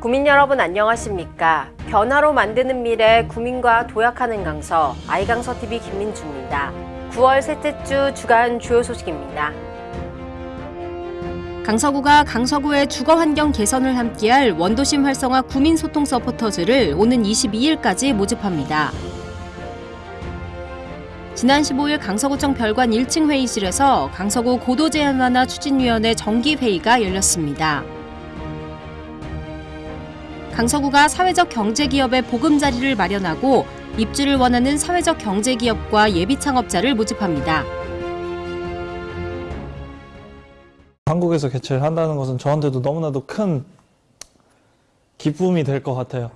구민 여러분 안녕하십니까? 변화로 만드는 미래 구민과 도약하는 강서 아이강서 TV 김민주입니다. 9월 셋째 주 주간 주요 소식입니다. 강서구가 강서구의 주거 환경 개선을 함께할 원도심 활성화 구민 소통 서포터즈를 오는 22일까지 모집합니다. 지난 15일 강서구청 별관 1층 회의실에서 강서구 고도 제한 완화 추진위원회 정기 회의가 열렸습니다. 강서구가 사회적 경제기업의 보금자리를 마련하고 입주를 원하는 사회적 경제기업과 예비 창업자를 모집합니다. 한국에서 개최를 한다는 것은 저한테도 너무나도 큰 기쁨이 될 것 같아요.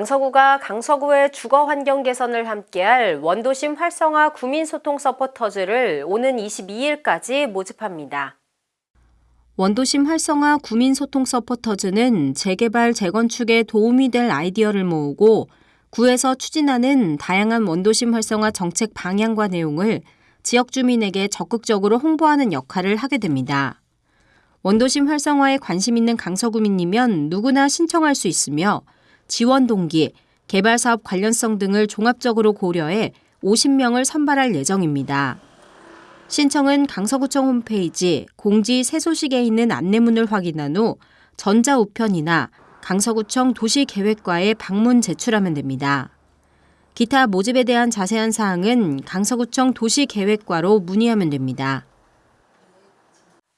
강서구가 강서구의 주거 환경 개선을 함께할 원도심 활성화 구민 소통 서포터즈를 오는 22일까지 모집합니다. 원도심 활성화 구민 소통 서포터즈는 재개발, 재건축에 도움이 될 아이디어를 모으고 구에서 추진하는 다양한 원도심 활성화 정책 방향과 내용을 지역 주민에게 적극적으로 홍보하는 역할을 하게 됩니다. 원도심 활성화에 관심 있는 강서구민이면 누구나 신청할 수 있으며 지원 동기, 개발 사업 관련성 등을 종합적으로 고려해 50명을 선발할 예정입니다. 신청은 강서구청 홈페이지 공지 새소식에 있는 안내문을 확인한 후 전자우편이나 강서구청 도시계획과에 방문 제출하면 됩니다. 기타 모집에 대한 자세한 사항은 강서구청 도시계획과로 문의하면 됩니다.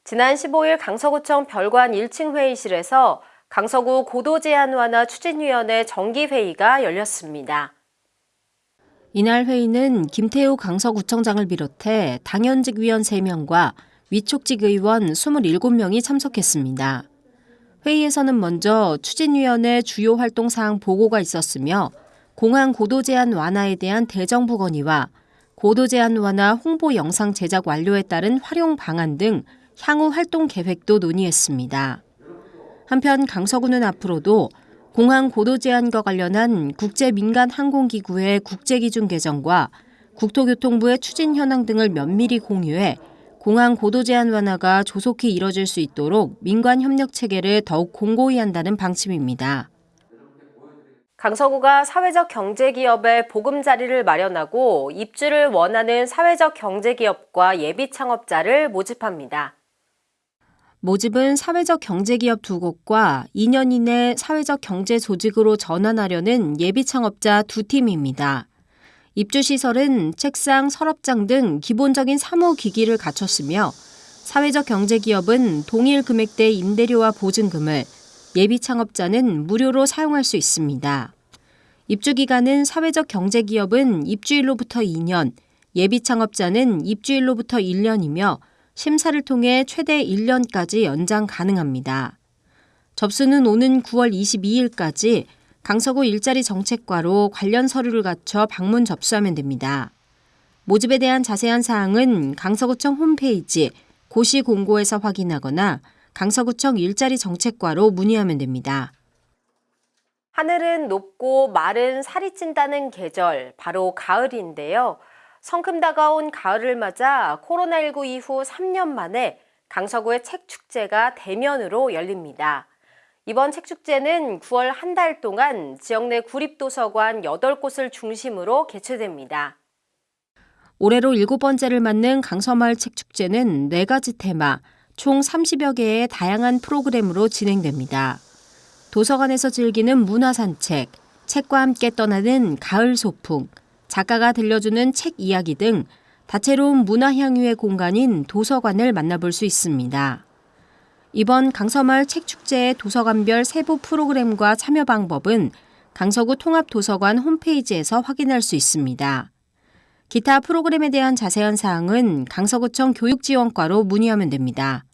지난 15일 강서구청 별관 1층 회의실에서 강서구 고도 제한 완화 추진위원회 정기회의가 열렸습니다. 이날 회의는 김태우 강서구청장을 비롯해 당연직 위원 3명과 위촉직 의원 27명이 참석했습니다. 회의에서는 먼저 추진위원회 주요 활동 사항 보고가 있었으며 공항 고도 제한 완화에 대한 대정부 건의와 고도 제한 완화 홍보 영상 제작 완료에 따른 활용 방안 등 향후 활동 계획도 논의했습니다. 한편 강서구는 앞으로도 공항 고도 제한과 관련한 국제 민간 항공기구의 국제 기준 개정과 국토교통부의 추진 현황 등을 면밀히 공유해 공항 고도 제한 완화가 조속히 이뤄질 수 있도록 민관 협력 체계를 더욱 공고히 한다는 방침입니다. 강서구가 사회적 경제기업의 보금자리를 마련하고 입주를 원하는 사회적 경제기업과 예비 창업자를 모집합니다. 모집은 사회적 경제기업 두 곳과 2년 이내 사회적 경제 조직으로 전환하려는 예비 창업자 두 팀입니다. 입주시설은 책상, 서랍장 등 기본적인 사무기기를 갖췄으며 사회적 경제기업은 동일 금액대 임대료와 보증금을 예비 창업자는 무료로 사용할 수 있습니다. 입주 기간은 사회적 경제기업은 입주일로부터 2년, 예비 창업자는 입주일로부터 1년이며 심사를 통해 최대 1년까지 연장 가능합니다. 접수는 오는 9월 22일까지 강서구 일자리 정책과로 관련 서류를 갖춰 방문 접수하면 됩니다. 모집에 대한 자세한 사항은 강서구청 홈페이지 고시 공고에서 확인하거나 강서구청 일자리 정책과로 문의하면 됩니다. 하늘은 높고 마른 살이 찐다는 계절, 바로 가을인데요. 성큼 다가온 가을을 맞아 코로나19 이후 3년 만에 강서구의 책축제가 대면으로 열립니다. 이번 책축제는 9월 한 달 동안 지역 내 구립도서관 8곳을 중심으로 개최됩니다. 올해로 일곱 번째를 맞는 강서마을 책축제는 4가지 테마, 총 30여 개의 다양한 프로그램으로 진행됩니다. 도서관에서 즐기는 문화산책, 책과 함께 떠나는 가을 소풍, 작가가 들려주는 책 이야기 등 다채로운 문화 향유의 공간인 도서관을 만나볼 수 있습니다. 이번 강서마을 책축제의 도서관별 세부 프로그램과 참여 방법은 강서구 통합도서관 홈페이지에서 확인할 수 있습니다. 기타 프로그램에 대한 자세한 사항은 강서구청 교육지원과로 문의하면 됩니다.